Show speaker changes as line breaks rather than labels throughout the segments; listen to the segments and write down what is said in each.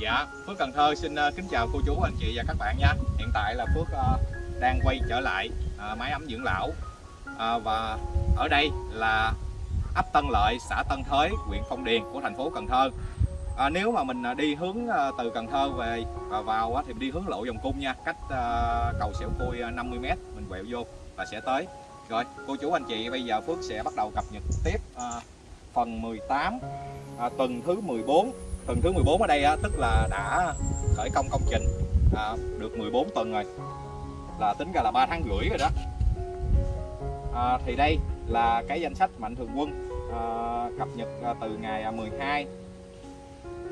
Dạ, Phước Cần Thơ xin ờ, kính chào cô chú, anh chị và các bạn nha. Hiện tại là Phước ờ, đang quay trở lại ờ, máy ấm dưỡng lão. Và ở đây là ấp Tân Lợi, xã Tân Thới, huyện Phong Điền của thành phố Cần Thơ. À, Nếu mà mình đi hướng từ Cần Thơ về và vào thì mình đi hướng lộ vòng cung nha. Cách cầu Sẹo Cui 50m mình quẹo vô và sẽ tới. Rồi, cô chú anh chị bây giờ Phước sẽ bắt đầu cập nhật tiếp phần 18 tuần thứ 14 tuần thứ 14 ở đây á, tức là đã khởi công công trình à, được 14 tuần rồi. Là tính ra là 3 tháng rưỡi rồi đó. À, thì đây là cái danh sách mạnh thường quân à, cập nhật à, từ ngày à, 12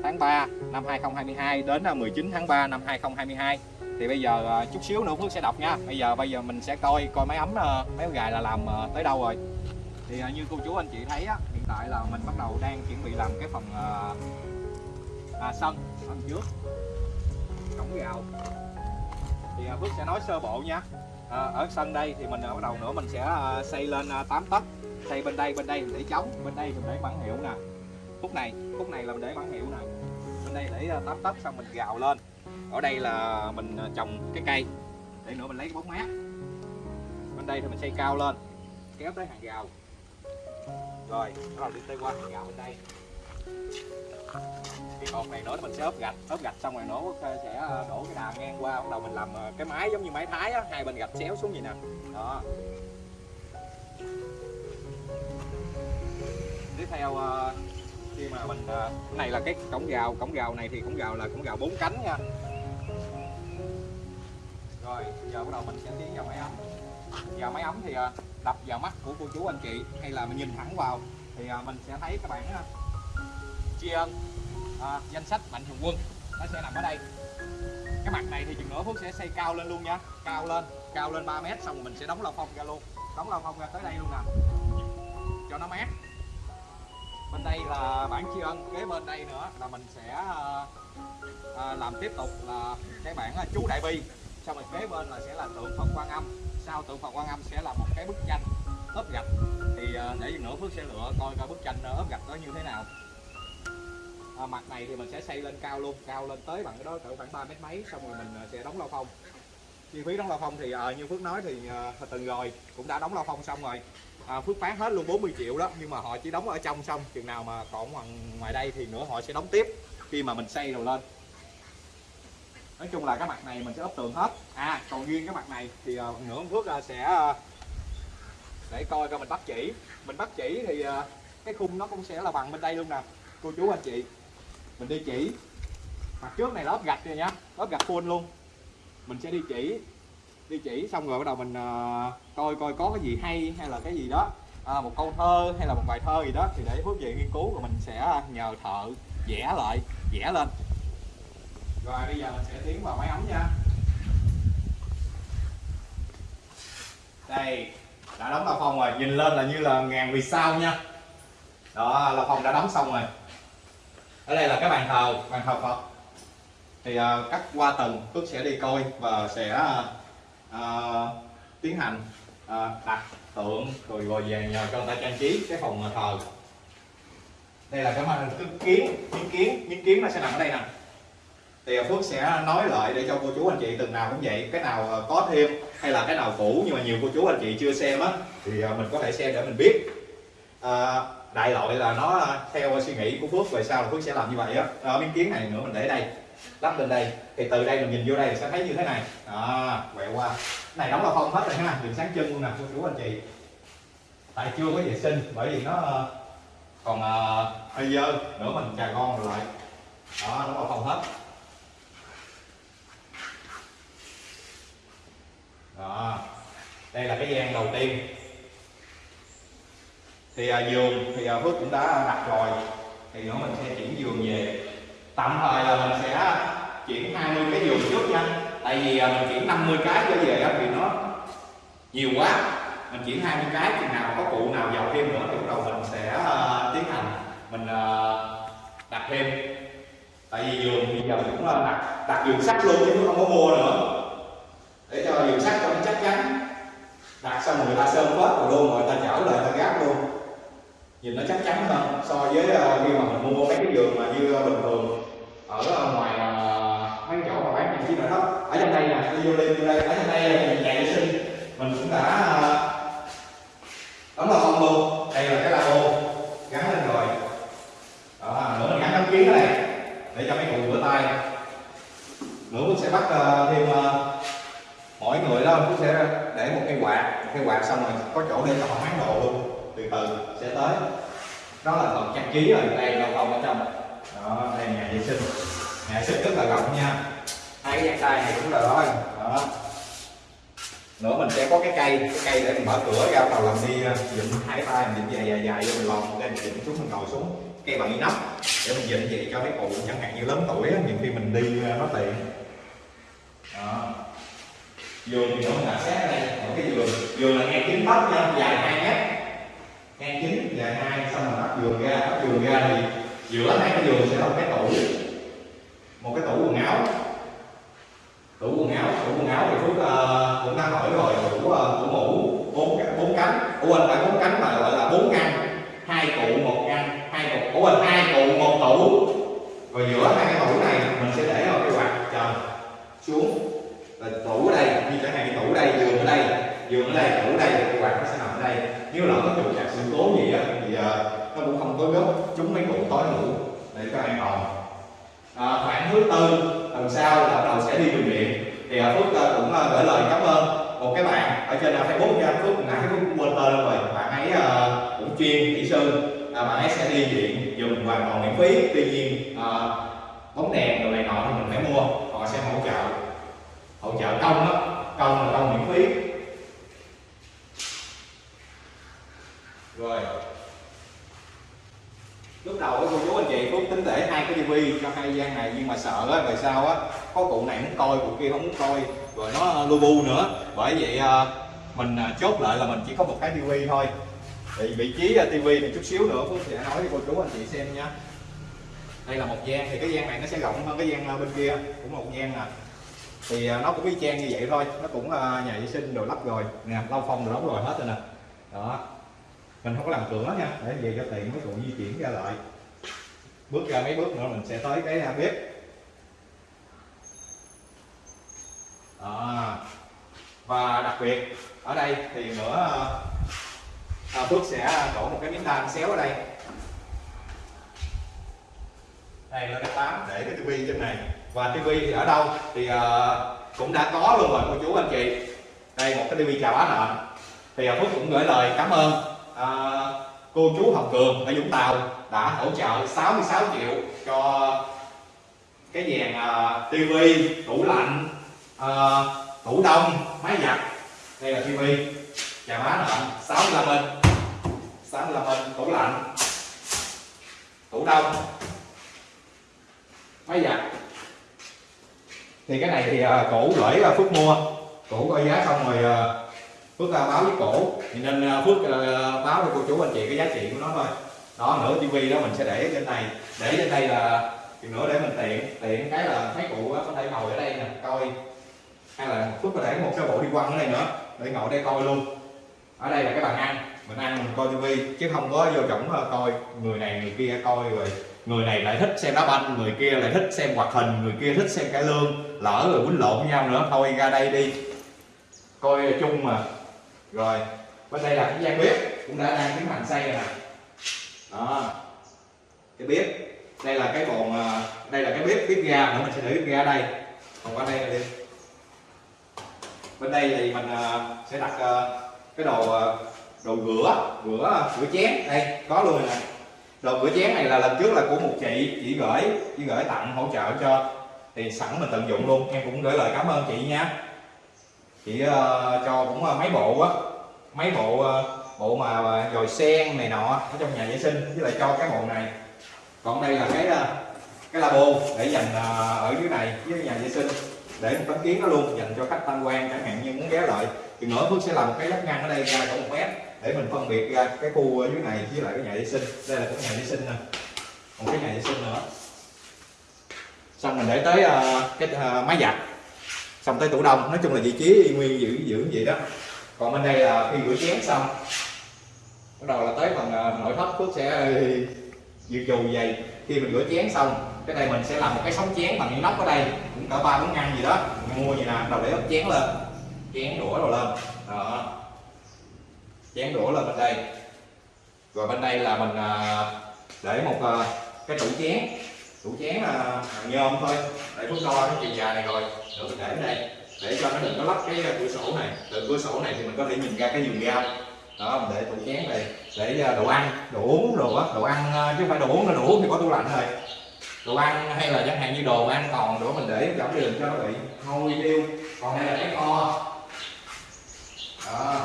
tháng 3 năm 2022 đến à, 19 tháng 3 năm 2022 thì bây giờ chút xíu nữa Phước sẽ đọc nha. Bây giờ bây giờ mình sẽ coi coi máy ấm máy gài là làm tới đâu rồi. Thì như cô chú anh chị thấy á, hiện tại là mình bắt đầu đang chuẩn bị làm cái phần à, sân phần trước. Cổng gạo. Thì à, Phước sẽ nói sơ bộ nha. À, ở sân đây thì mình à, bắt đầu nữa mình sẽ à, xây lên à, 8 tấc. Xây bên đây bên đây mình để trống bên đây mình để bản hiệu nè. Phút này phút này là mình để bản hiệu nè. Bên đây để à, 8 tấc xong mình gào lên. Ở đây là mình à, trồng cái cây. Để nữa mình lấy cái bóng mát. Bên đây thì mình xây cao lên kéo tới hàng rào rồi bắt đầu đi tới qua hàng rào bên đây cái cột này nữa mình sẽ ốp gạch ốp gạch xong rồi nó ờ, sẽ ờ, đổ cái đà ngang qua. Bắt đầu mình làm ờ, cái máy giống như máy thái á, hai bên gạch xéo xuống vậy nè. Đó. Tiếp theo khi mà mình cái này là cái cổng gào cổng gào này thì cổng gào là cổng gào bốn cánh nha. Rồi, giờ bắt đầu mình sẽ tiến vào máy ấm. Vào máy ấm thì đập vào mắt của cô chú anh chị, hay là mình nhìn thẳng vào. Thì mình sẽ thấy các bạn tri ân à, danh sách mạnh thường quân nó sẽ nằm ở đây. Cái mặt này thì chừng nữa Phước sẽ xây cao lên luôn nha. Cao lên cao lên 3 mét xong rồi mình sẽ đóng lao phong ra luôn. Đóng lao phong ra tới đây luôn nè. Cho nó mát. Bên đây là bản tri ân kế bên đây nữa là mình sẽ à, à, làm tiếp tục là cái bản là ờ, chú đại bi. Xong rồi kế bên là sẽ là tượng phật quan âm. Sau tượng phật quan âm sẽ là một cái bức tranh ốp gạch. Thì à, để nữa Phước sẽ lựa coi coi bức tranh ốp gạch đó như thế nào à, mặt này thì mình sẽ xây lên cao luôn. Cao lên tới bằng cái đó cỡ khoảng 3 mét mấy xong rồi mình à, sẽ đóng lao phong. Chi phí đóng lao phong thì à, như Phước nói thì à, từng rồi cũng đã đóng lao phong xong rồi. À, Phước bán hết luôn 40 triệu đó nhưng mà họ chỉ đóng ở trong xong. Chừng nào mà còn ngoài đây thì nữa họ sẽ đóng tiếp khi mà mình xây rồi lên. Nói chung là cái mặt này mình sẽ ốp tường hết. À còn riêng cái mặt này thì à, nữa Phước à, sẽ à, để coi coi mình bắt chỉ. Mình bắt chỉ thì à, cái khung nó cũng sẽ là bằng bên đây luôn nè cô chú anh chị mình đi chỉ. Mặt trước này lớp gạch rồi nhá lớp gạch full luôn. Mình sẽ đi chỉ. Đi chỉ xong rồi bắt đầu mình uh, coi coi có cái gì hay hay là cái gì đó. À, một câu thơ hay là một bài thơ gì đó thì để phước về nghiên cứu rồi mình sẽ à, nhờ thợ vẽ lại vẽ lên. Rồi bây giờ mình sẽ tiến vào máy ấm nha. Đây đã đóng là phòng rồi. Nhìn lên là như là ngàn vì sao nha. Đó là phòng đã đóng xong rồi ở đây là cái bàn thờ bàn thờ phật. Thì à, uh, cắt qua tầng Phước sẽ đi coi và sẽ uh, tiến hành uh, đặt tượng rồi rồi về nhờ cho người ta trang trí cái phòng thờ. Đây là cái màn cái kiến miếng kiến miếng kiến nó sẽ nằm ở đây nè. Thì Phước sẽ nói lại để cho cô chú anh chị từng nào cũng vậy cái nào có thêm hay là cái nào cũ nhưng mà nhiều cô chú anh chị chưa xem á thì mình có thể xem để mình biết. À, đại loại là nó theo suy nghĩ của Phước về sau là Phước sẽ làm như vậy á. Ở miếng kiến này nữa mình để đây lắp lên đây. Thì từ đây mình nhìn vô đây sẽ thấy như thế này. Đó quẹo qua. Này đóng là phong hết rồi ha đừng sáng chân luôn nè cô chú anh chị. Tại chưa có vệ sinh bởi vì nó ờ, còn uh, hơi dơ nữa mình trà con lại. Đó đóng là phong hết. Đó đây là cái gian đầu tiên thì à, giường thì à, Phước cũng đã đặt rồi. Thì nữa mình sẽ chuyển giường về. Tạm thời là mình sẽ chuyển 20 cái giường trước nha. Tại vì à, mình chuyển 50 cái trở về thì nó nhiều quá. Mình chuyển 20 cái chừng nào có cụ nào giàu thêm nữa thì bắt đầu mình sẽ uh, tiến hành. Mình uh, đặt thêm. Tại vì giường thì giờ mình cũng là đặt đặt giường sắt luôn chứ không có mua nữa. Để cho giường sắt cho nó chắc chắn. Đặt xong người ta sơn phết rồi luôn rồi ta chở lại ta gác luôn nhìn nó chắc chắn hơn. So với uh, khi mà mình mua mấy cái giường mà như uh, bình thường ở uh, ngoài chiếc nội thất ở trong đây nè tôi vô lên vô đây. Ở trong đây là nhà vệ sinh mình cũng đã đóng là không luôn. Đây là cái lavabo gắn lên rồi. Đó, à, nữa mình gắn tấm kiến này để cho mấy cụ rửa tay. Nữa cũng sẽ bắt uh, thêm uh, mỗi người đó cũng sẽ để một cái quạt. Một cái quạt xong rồi có chỗ để cho họ máng đồ luôn từ từ sẽ tới. Đó là phần trang trí rồi, đây là phòng ở trong. Đó, đây nhà vệ sinh. Nhà vệ sinh rất là rộng nha. Hai cái gian tay này cũng là đó đó. Nữa mình sẽ có cái cây cái cây để mình mở cửa, ra đầu làm đi ờ, dựng hai tay, mình dựng dài dài dài vô mình lòn lên mình dựng xuống, mình ngồi xuống. Cây bằng inox, để mình dựng vậy cho mấy cụ chẳng hạn như lớn tuổi nhiều khi mình đi ờ, nó tiện. Đó. Vườn thì nó là sát ở đây một cái vườn. Vườn là ngang chín tóc nha, dài hai mét ngang chính và hai xong rồi bắt giường ra. Bắt giường ra thì giữa hai cái giường sẽ là một cái tủ. Một cái tủ quần áo. Tủ quần áo tủ quần áo thì phước uh, cũng đã hỏi rồi. Tủ uh, tủ mũ bốn bốn cánh. Ủa anh phải bốn cánh mà gọi là bốn ngăn. Hai cụ một ngăn hai cụ ủa anh hai cụ một tủ. Rồi giữa hai cái tủ này mình sẽ để vào cái quạt trần xuống. Là tủ ở đây như chẳng hạn cái tủ ở đây giường ở đây giường ở đây tủ ở đây cái quạt nó sẽ nằm ở đây. Nếu lỡ có trục trặc sự cố gì á thì uh, nó cũng không có gốc chúng mấy cụ tối ngủ để cho an toàn. À, khoảng thứ tư tuần sau là bắt đầu sẽ đi bệnh viện. Thì uh, phước uh, cũng uh, gửi lời cảm ơn một cái bạn ở trên uh, facebook nha. Phước nãy phước cũng quên tên rồi. Bạn ấy uh, cũng chuyên kỹ sư. Uh, bạn ấy sẽ đi viện dùng hoàn toàn miễn phí. Tuy nhiên uh, bóng đèn đồ này nọ thì mình phải mua. Họ sẽ hỗ trợ hỗ trợ công đó công là công miễn phí. Rồi. Lúc đầu cô chú anh chị phúc tính để hai cái tivi cho hai gian này, nhưng mà sợ á, về sau á, có cụ này muốn coi, cụ kia không muốn coi. Rồi nó ờ, lu bu nữa. Bởi vậy ờ, mình ờ, chốt lại là mình chỉ có một cái tivi thôi. Thì vị trí tivi này chút xíu nữa phúc sẽ nói cho cô chú anh chị xem nha. Đây là một gian, thì cái gian này nó sẽ rộng hơn cái gian bên kia, cũng một gian nè. Thì nó cũng y chang như vậy thôi. Nó cũng nhà vệ sinh đồ lắp rồi. Nè, lau phong đồ đóng rồi hết rồi nè. Đó mình không có làm cửa nha. Để về cho tiện mấy cụ di chuyển ra lại. Bước ra mấy bước nữa mình sẽ tới cái à, bếp. À, và đặc biệt ở đây thì nữa à, à, Phước sẽ đổ một cái miếng than xéo ở đây. Đây là cái tám để cái tivi trên này. Và tivi thì ở đâu? Thì à, cũng đã có luôn rồi cô chú anh chị. Đây một cái tivi chào bán nợ. Thì uh, Phước cũng gửi lời cảm ơn à, cô chú Hồng Cường ở Vũng Tàu đã hỗ trợ 66 triệu cho cái dàn à, tivi tủ lạnh à, tủ đông máy giặt. Đây là tivi chào má nợ 65 inch. 65 inch tủ lạnh. Tủ đông. Máy giặt. Thì cái này thì à, cổ gửi uh, mua. Cổ coi giá xong rồi à, phước là báo với cổ. Thì nên à, phước à, báo cho cô chú, anh chị cái giá trị của nó thôi. Đó, nửa tivi đó mình sẽ để trên này. Để trên đây là thì nữa để mình tiện tiện cái là mấy cụ có thể ngồi ở đây nè, coi. Hay là phước có để một cái bộ đi quăng ở đây nữa, để ngồi đây coi luôn. Ở đây là cái bàn ăn, mình ăn mình coi tivi chứ không có vô trọng à, coi. Người này, người kia coi rồi. Người này lại thích xem đá banh, người kia lại thích xem hoạt hình, người kia thích xem cải lương. Lỡ rồi quýnh lộn với nhau nữa, thôi ra đây đi. Coi chung mà rồi, bên đây là cái gian bếp, cũng đã đang tiến hành xây rồi nè. Đó. Cái bếp, đây là cái bồn à, đây là cái bếp bếp ga nữa mình sẽ để bếp ga ở đây. Còn qua đây là đi. Bên đây thì mình à, sẽ đặt à, cái đồ đồ rửa rửa rửa chén. Đây, có luôn nè. Đồ rửa chén này là lần trước là của một chị chị gửi chị gửi tặng, hỗ trợ cho thì sẵn mình tận dụng luôn. Em cũng gửi lời cảm ơn chị nha chị uh, ờ, cho cũng uh, mấy bộ á. Mấy bộ uh, bộ mà dồi sen này nọ ở trong nhà vệ sinh với lại cho cái bộ này. Còn đây là cái cái labo để dành ở dưới này với nhà vệ sinh để một tấm kiến nó luôn dành cho khách tham quan chẳng hạn như muốn ghé lại. Thì nữa Phước sẽ làm một cái lắp ngăn ở đây ra khoảng một mét để mình phân biệt ra cái khu dưới này với lại cái nhà vệ sinh. Đây là cái nhà vệ sinh nè. Một cái nhà vệ sinh nữa. Xong mình để tới uh, cái uh, máy giặt xong tới tủ đông. Nói chung là vị trí y nguyên giữ giữ vậy đó. Còn bên đây là khi rửa chén xong, bắt đầu là tới phần à, nội thất phước sẽ dự trù vậy. Khi mình rửa chén xong, cái này mình sẽ làm một cái sóng chén bằng inox ở đây. Cũng cỡ ba bốn ngăn gì đó. Mình mua gì nè đầu để ốp chén lên. Chén đũa rồi lên. Đó. Chén đũa lên bên đây. Rồi bên đây là mình à, để một à, cái tủ chén tủ chén là hàng nhôm thôi. Để phút đo cái chiều dài này rồi. Rồi mình để đây. Để cho nó đừng có lắp cái cửa sổ này. Từ cửa sổ này thì mình có thể nhìn ra cái giường ga. đó, mình để tủ chén này để à, đồ ăn. Đồ uống đồ á. Đồ ăn à, chứ không phải đồ uống là đồ uống thì có tủ lạnh thôi. đồ ăn hay là chẳng hạn như đồ ăn còn nữa, mình để giảm đường cho nó bị hôi tiêu. Còn đây là cái kho. Đó.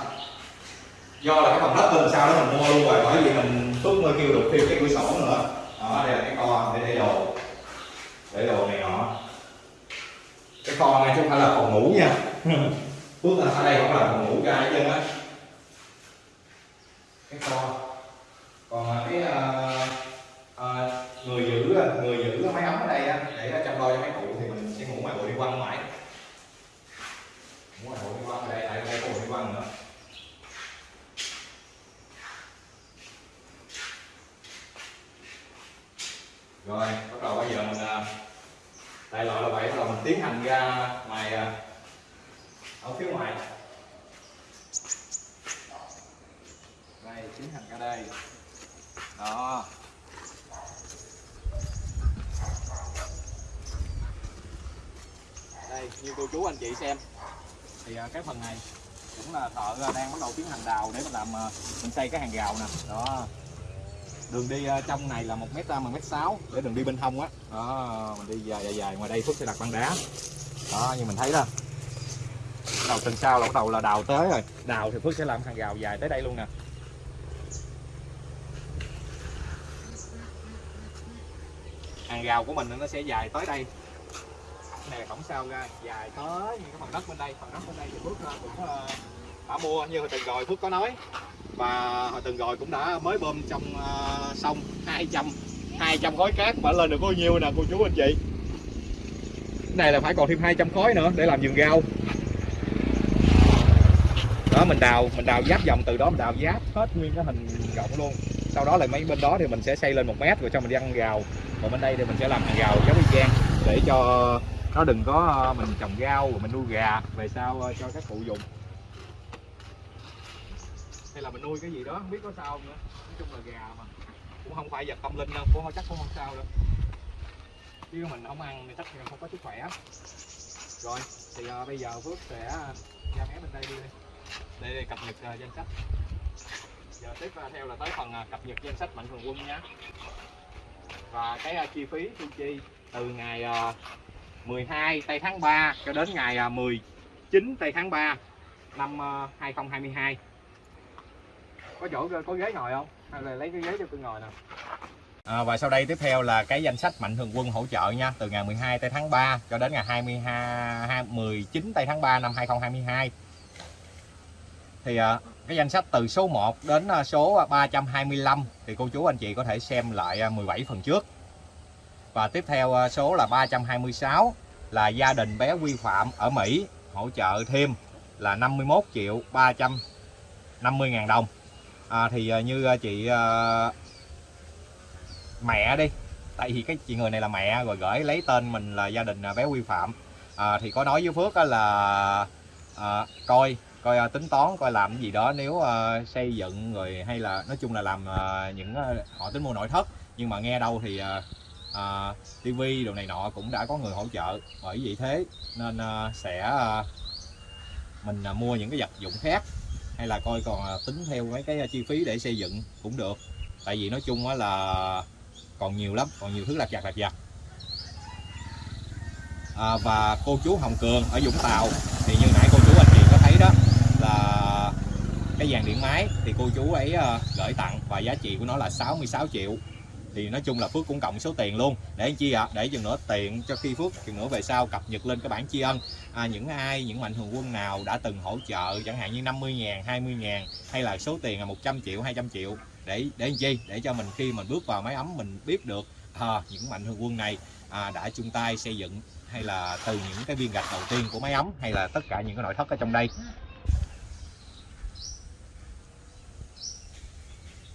Do là cái phòng đất bên sau đó mình mua luôn rồi, bởi vì mình phước mới kêu được thêm cái cửa sổ nữa đó đây là cái kho để để đồ. Để đồ này nọ. Cái kho này chứ không phải là phòng ngủ nha. Là ở đây không là phòng ngủ ra hết trơn á. Cái kho còn cái uh, uh, người giữ người giữ máy ấm ở đây á để chăm lo cho mấy cụ thì mình sẽ ngủ ngoài bộ đi quăng ngoài ngủ ngoài bộ đi quăng ở đây tại đây có bộ đi quăng nữa rồi, bắt đầu bây giờ mình à, đại loại là vậy. Bắt đầu mình tiến hành ra ngoài à, ở phía ngoài. Đây, tiến hành ra đây. Đó. Đây, như cô chú anh chị xem. Thì à, cái phần này cũng là thợ đang bắt đầu tiến hành đào để mình làm mình xây cái hàng rào nè. Đó đường đi uh, trong này là một mét ra một mét sáu. Để đường đi bên hông á. Đó. mình đi dài dài dài ngoài đây phước sẽ đặt băng đá. Đó như mình thấy đó. Đầu tầng sau là bắt đầu là đào tới rồi. Đào thì phước sẽ làm hàng rào dài tới đây luôn nè. Hàng rào của mình nó sẽ dài tới đây. Này là cổng sau ra dài tới những cái phần đất bên đây. Phần đất bên đây thì phước cũng uh, đã mua như hồi tuần rồi phước có nói. Và hồi tuần rồi cũng đã mới bơm trong uh, sông 200 200 khối cát. Mà lên được bao nhiêu nè cô chú anh chị? Cái này là phải còn thêm 200 khối nữa để làm vườn rau. Đó mình đào mình đào giáp vòng từ đó mình đào giáp hết nguyên cái hình rộng luôn. Sau đó là mấy bên đó thì mình sẽ xây lên một mét rồi cho mình đi ăn rào còn bên đây thì mình sẽ làm hàng rào giống y chang để cho nó đừng có ờ, mình trồng rau rồi mình nuôi gà về sau ờ, cho các cụ dùng hay là mình nuôi cái gì đó không biết có sao không nữa. Nói chung là gà mà. Cũng không phải vật tâm linh đâu cũng chắc cũng không sao đâu. Chứ mình không ăn thì chắc là không có sức khỏe. Rồi thì uh, bây giờ phước sẽ ra mé bên đây đi đây, để cập nhật uh, danh sách. Giờ tiếp uh, theo là tới phần uh, cập nhật danh sách mạnh thường quân nhé và cái uh, chi phí thu chi từ ngày uh, 12 tây tháng 3 cho đến ngày uh, 19 tây tháng 3 năm uh, 2022 có chỗ có ghế ngồi không? Hay là lấy cái ghế cho tôi ngồi nè À, và sau đây tiếp theo là cái danh sách mạnh thường quân hỗ trợ nha. Từ ngày 12 tây tháng 3 cho đến ngày 22 19 tây tháng 3 năm 2022 thì à, cái danh sách từ số 1 đến à, số 325 thì cô chú anh chị có thể xem lại à, 17 phần trước. Và tiếp theo à, số là 326 là gia đình bé vi phạm ở Mỹ hỗ trợ thêm là 51 triệu 350 ngàn đồng à, thì à, như à, chị à, mẹ đi. Tại vì cái chị người này là mẹ rồi gửi lấy tên mình là gia đình à, bé quy phạm. À, thì có nói với phước là à, coi coi tính toán coi làm gì đó nếu uh, xây dựng rồi hay là nói chung là làm uh, những uh, họ tính mua nội thất. Nhưng mà nghe đâu thì uh, à, tivi đồ này nọ cũng đã có người hỗ trợ. Bởi vì thế nên à, sẽ à, mình à, mua những cái vật dụng khác hay là coi còn à, tính theo mấy cái à, chi phí để xây dựng cũng được. Tại vì nói chung là còn nhiều lắm còn nhiều thứ lặt vặt lặt vặt. À, và cô chú Hồng Cường ở Vũng Tàu thì như nãy cô chú anh chị có thấy đó là cái dàn điện máy thì cô chú ấy à, gửi tặng và giá trị của nó là 66 triệu thì nói chung là Phước cũng cộng số tiền luôn. Để chi ạ? À? để chừng nữa tiện cho khi Phước chừng nữa về sau cập nhật lên cái bản tri ân. À, những ai những mạnh thường quân nào đã từng hỗ trợ chẳng hạn như 50 ngàn 20 ngàn hay là số tiền là 100 triệu 200 triệu để để chi? Để cho mình khi mình bước vào máy ấm mình biết được à, những mạnh thường quân này à, đã chung tay xây dựng hay là từ những cái viên gạch đầu tiên của máy ấm hay là tất cả những cái nội thất ở trong đây.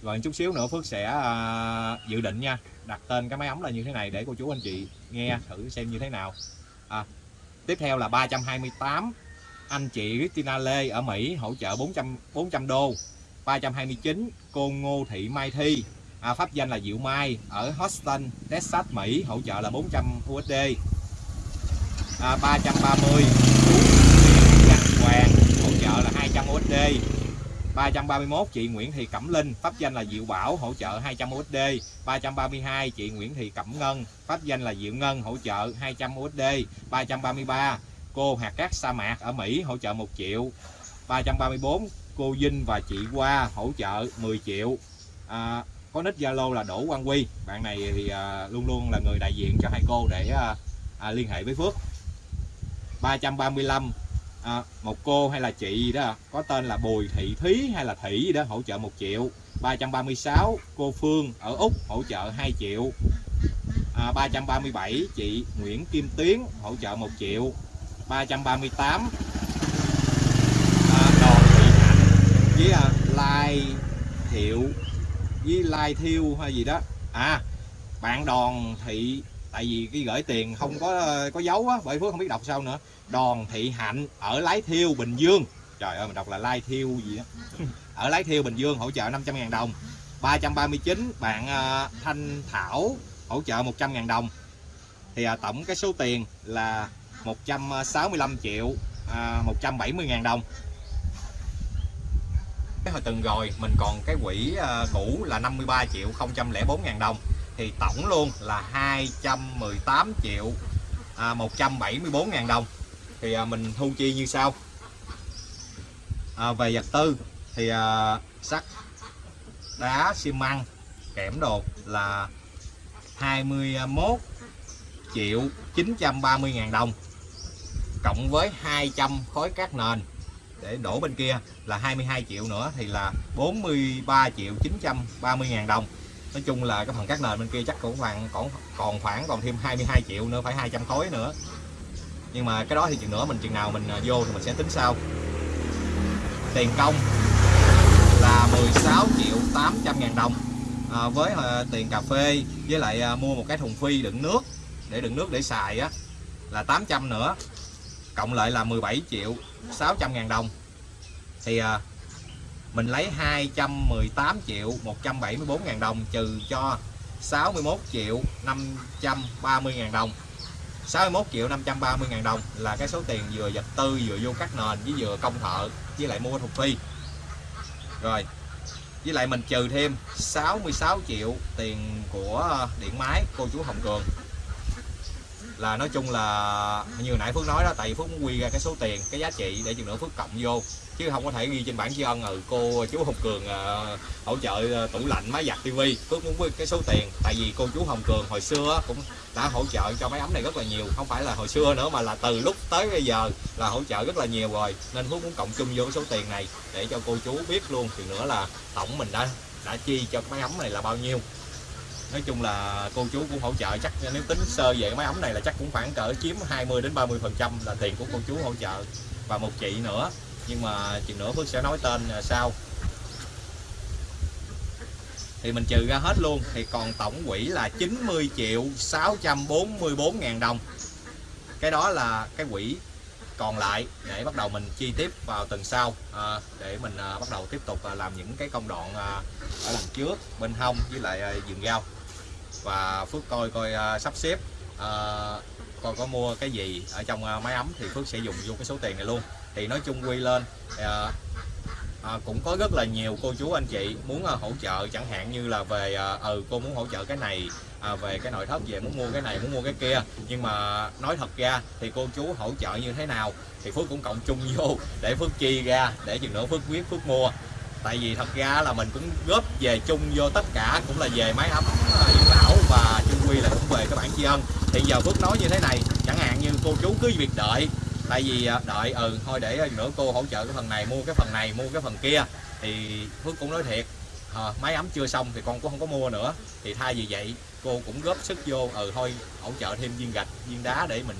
Rồi chút xíu nữa Phước sẽ à, dự định nha đặt tên cái máy ấm là như thế này để cô chú anh chị nghe thử xem như thế nào. À, tiếp theo là 328 anh chị Christina Lê ở Mỹ hỗ trợ 400 400 đô. 329 cô Ngô Thị Mai Thi. À, pháp danh là Diệu Mai ở Houston Texas Mỹ hỗ trợ là 400 USD à, 330 Hoàng hỗ trợ là 200 USD 331 chị Nguyễn Thị Cẩm Linh. Pháp danh là Diệu Bảo hỗ trợ 200 USD 332 chị Nguyễn Thị Cẩm Ngân. Pháp danh là Diệu Ngân hỗ trợ 200 USD 333 cô hạt cát sa mạc ở Mỹ hỗ trợ 1 triệu. 334 cô Vinh và chị Hoa hỗ trợ 10 triệu. À, có nick Zalo là Đỗ Quang Quy bạn này thì à, luôn luôn là người đại diện cho hai cô để à, à, liên hệ với Phước. 335 à, một cô hay là chị gì đó à? có tên là Bùi Thị Thúy hay là Thị gì đó hỗ trợ 1 triệu. 336 cô Phương ở Úc hỗ trợ 2 triệu. À, 337 chị Nguyễn Kim Tuyến hỗ trợ 1 triệu. 338 à, Đồ Thị Hạnh với à, Lai Thiệu với Lai Thiêu hay gì đó. À bạn Đòn Thị tại vì cái gửi tiền không có có dấu á bởi phước không biết đọc sao nữa. Đoàn thị hạnh ở lái thiêu bình dương. Trời ơi mình đọc là lai thiêu gì á. Ở lái thiêu bình dương hỗ trợ 500 000 đồng. 339 bạn uh, thanh thảo hỗ trợ 100 000 đồng. Thì uh, tổng cái số tiền là 165 triệu uh, 170 000 đồng. Cái hồi từng rồi mình còn cái quỹ uh, cũ là 53 triệu 004 000 đồng thì tổng luôn là 218 triệu à, 174 ngàn đồng. Thì à, mình thu chi như sau. À, về vật tư thì à, sắt đá xi măng kẽm đồ là 21 triệu 930 ngàn đồng cộng với 200 khối cát nền để đổ bên kia là 22 triệu nữa thì là 43 triệu 930 ngàn đồng nói chung là cái phần cát nền bên kia chắc cũng khoảng còn còn khoảng còn thêm 22 triệu nữa phải 200 khối nữa. Nhưng mà cái đó thì chừng nữa mình chừng nào mình à, vô thì mình sẽ tính sau. Tiền công là 16 triệu 800 ngàn đồng à, với à, tiền cà phê với lại à, mua một cái thùng phi đựng nước để đựng nước để xài á là 800 nữa. Cộng lại là 17 triệu 600 ngàn đồng. Thì à, mình lấy 218 triệu 174 ngàn đồng trừ cho 61 triệu 530 ngàn đồng. 61 triệu 530 ngàn đồng là cái số tiền vừa vật tư, vừa vô cắt nền với vừa công thợ, với lại mua thuộc phi rồi, với lại mình trừ thêm 66 triệu tiền của điện máy cô chú Hồng Cường là nói chung là như nãy Phước nói đó tại vì Phước muốn quy ra cái số tiền cái giá trị để chừng nữa Phước cộng vô. Chứ không có thể ghi trên bảng tri ân ừ cô chú Hồng Cường à, hỗ trợ ờ, tủ lạnh máy giặt tivi. Phước muốn với cái số tiền tại vì cô chú Hồng Cường hồi xưa cũng đã hỗ trợ cho máy ấm này rất là nhiều không phải là hồi xưa nữa mà là từ lúc tới bây giờ là hỗ trợ rất là nhiều rồi. Nên Phước muốn cộng chung vô cái số tiền này để cho cô chú biết luôn. Thì nữa là tổng mình đã đã chi cho cái máy ấm này là bao nhiêu nói chung là cô chú cũng hỗ trợ chắc nếu tính sơ về máy ấm này là chắc cũng khoảng cỡ chiếm 20 đến 30 phần trăm là tiền của cô chú hỗ trợ và một chị nữa. Nhưng mà chị nữa Phước sẽ nói tên à, sau. Thì mình trừ ra hết luôn thì còn tổng quỹ là 90 triệu 644 ngàn đồng. Cái đó là cái quỹ còn lại để bắt đầu mình chi tiếp vào tuần sau à, để mình à, bắt đầu tiếp tục à, làm những cái công đoạn à, ở lần trước bên hông với lại à, vườn rau và Phước coi coi uh, sắp xếp uh, coi có mua cái gì ở trong uh, máy ấm thì Phước sẽ dùng vô cái số tiền này luôn. Thì nói chung quy lên uh, à, cũng có rất là nhiều cô chú anh chị muốn uh, hỗ trợ chẳng hạn như là về à, ừ cô muốn hỗ trợ cái này à, về cái nội thất về muốn mua cái này muốn mua cái kia. Nhưng mà nói thật ra thì cô chú hỗ trợ như thế nào thì Phước cũng cộng chung vô để Phước chi ra để chừng nữa Phước quyết Phước mua tại vì thật ra là mình cũng góp về chung vô tất cả cũng là về máy ấm à, dưỡng lão và chung quy là cũng về các bản tri ân. Thì giờ phước nói như thế này chẳng hạn như cô chú cứ việc đợi tại vì à, đợi ừ thôi để nữa cô hỗ trợ cái phần này mua cái phần này mua cái phần kia. Thì phước cũng nói thiệt ờ, à, máy ấm chưa xong thì con cũng không có mua nữa. Thì thay vì vậy cô cũng góp sức vô ừ thôi hỗ trợ thêm viên gạch viên đá để mình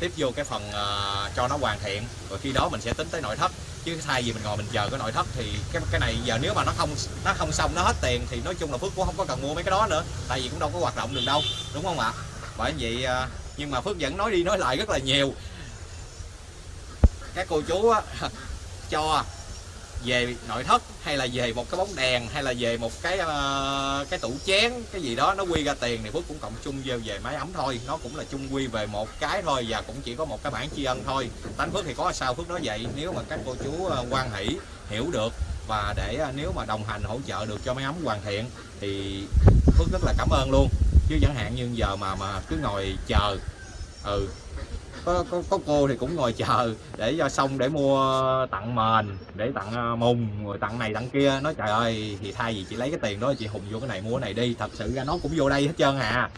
tiếp vô cái phần uh, cho nó hoàn thiện. Rồi khi đó mình sẽ tính tới nội thất chứ thay vì mình ngồi mình chờ cái nội thất thì cái cái này giờ nếu mà nó không nó không xong nó hết tiền thì nói chung là Phước cũng không có cần mua mấy cái đó nữa. Tại vì cũng đâu có hoạt động được đâu đúng không ạ? Bởi vậy à, nhưng mà Phước vẫn nói đi nói lại rất là nhiều. Các cô chú á, cho về nội thất hay là về một cái bóng đèn hay là về một cái uh, cái tủ chén cái gì đó nó quy ra tiền thì Phước cũng cộng chung về về máy ấm thôi. Nó cũng là chung quy về một cái thôi và cũng chỉ có một cái bản tri ân thôi. Tánh Phước thì có sao Phước nói vậy nếu mà các cô chú ờ, quan hỷ hiểu được và để ờ, nếu mà đồng hành hỗ trợ được cho máy ấm hoàn thiện thì Phước rất là cảm ơn luôn. Chứ chẳng hạn như giờ mà mà cứ ngồi chờ ừ có, có, có cô thì cũng ngồi chờ để cho xong để mua tặng mền để tặng ờ, mùng rồi tặng này tặng kia. Nói trời ơi thì thay vì chị lấy cái tiền đó chị hùng vô cái này mua cái này đi. Thật sự ra nó cũng vô đây hết trơn à.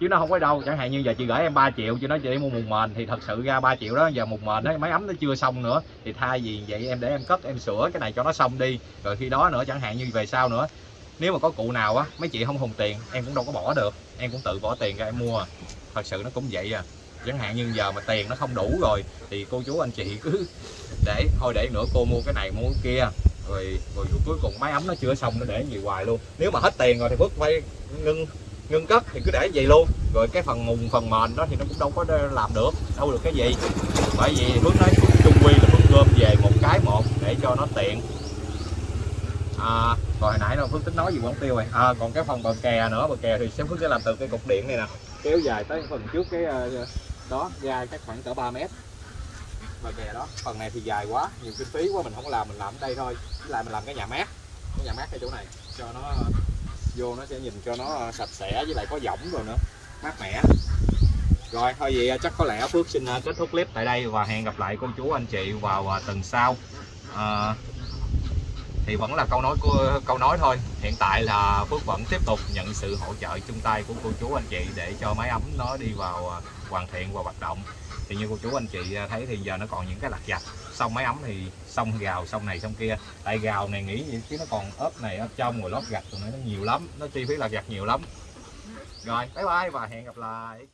Chứ nó không có đâu chẳng hạn như giờ chị gửi em 3 triệu chị nói chị đi mua mùng mền thì thật sự ra 3 triệu đó giờ mùng mền đó máy ấm nó chưa xong nữa. Thì thay vì vậy em để em cất em sửa cái này cho nó xong đi. Rồi khi đó nữa chẳng hạn như về sau nữa nếu mà có cụ nào á mấy chị không hùng tiền em cũng đâu có bỏ được. Em cũng tự bỏ tiền ra em mua. Thật sự nó cũng vậy à chẳng hạn như giờ mà tiền nó không đủ rồi thì cô chú anh chị cứ để thôi để nữa cô mua cái này mua cái kia. Rồi rồi cuối cùng máy ấm nó chưa xong nó để gì hoài luôn. Nếu mà hết tiền rồi thì bước phải ngưng ngưng cất thì cứ để vậy luôn. Rồi cái phần mùng phần mền đó thì nó cũng đâu có làm được đâu được cái gì. Bởi vì hướng nói chung quy là Phước gom về một cái một để cho nó tiện. À, rồi hồi nãy đâu Phước tính nói gì quán tiêu rồi? À, còn cái phần bờ kè nữa bờ kè thì sẽ Phước sẽ làm từ cái cục điện này nè. Kéo dài tới phần trước cái uh, đó ra chắc khoảng cỡ 3 mét. Và kè đó phần này thì dài quá nhiều kinh phí quá mình không có làm mình làm ở đây thôi. Với lại mình làm cái nhà mát cái nhà mát cái chỗ này cho nó vô nó sẽ nhìn cho nó ờ, sạch sẽ với lại có võng rồi nữa mát mẻ. Rồi thôi vậy chắc có lẽ Phước xin ờ, kết thúc clip tại đây và hẹn gặp lại cô chú anh chị vào ờ, tuần sau. À, thì vẫn là câu nói của, câu nói thôi. Hiện tại là Phước vẫn tiếp tục nhận sự hỗ trợ chung tay của cô chú anh chị để cho máy ấm nó đi vào à, hoàn thiện và hoạt động. Thì như cô chú anh chị à, thấy thì giờ nó còn những cái lặt vặt. Xong máy ấm thì xong gào, xong này xong kia. Tại gào này nghĩ vậy chứ nó còn ốp này, ốp trong rồi lót gạch rồi nó nhiều lắm. Nó chi phí lặt gạch nhiều lắm. Rồi, bye bye và hẹn gặp lại.